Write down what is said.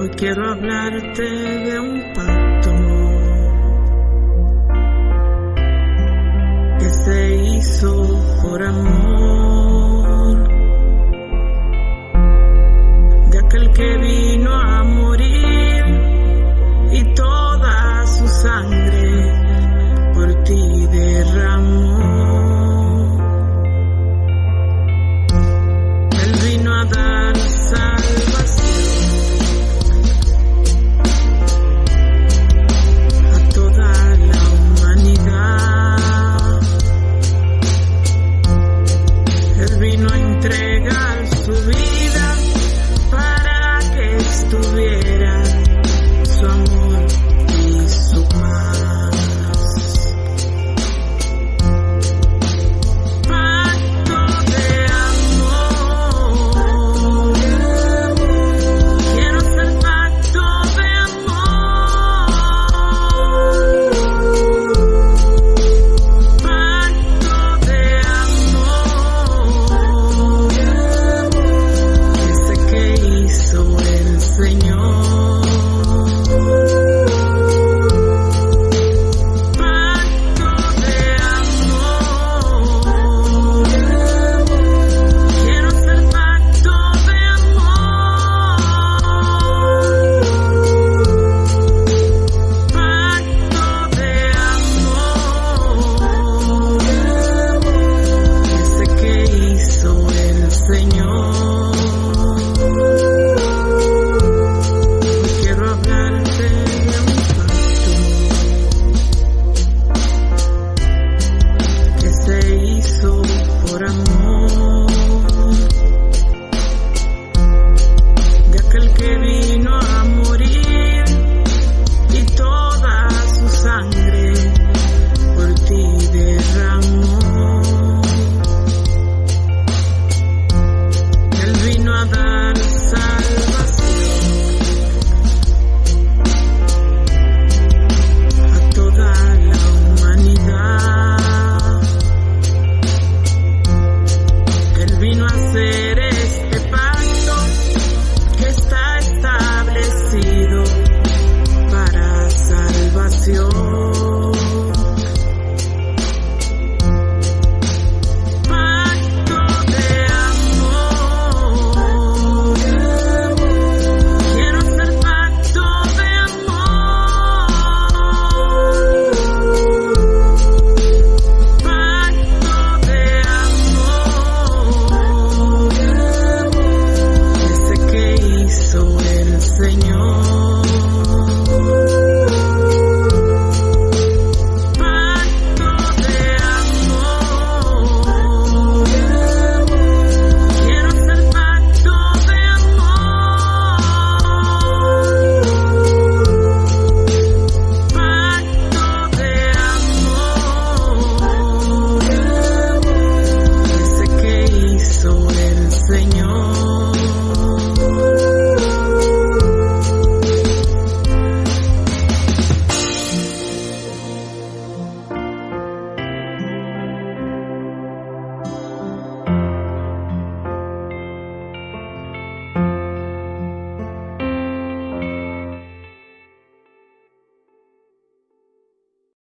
Hoy quiero hablarte de un pacto que se hizo por amor de aquel que vino. mother.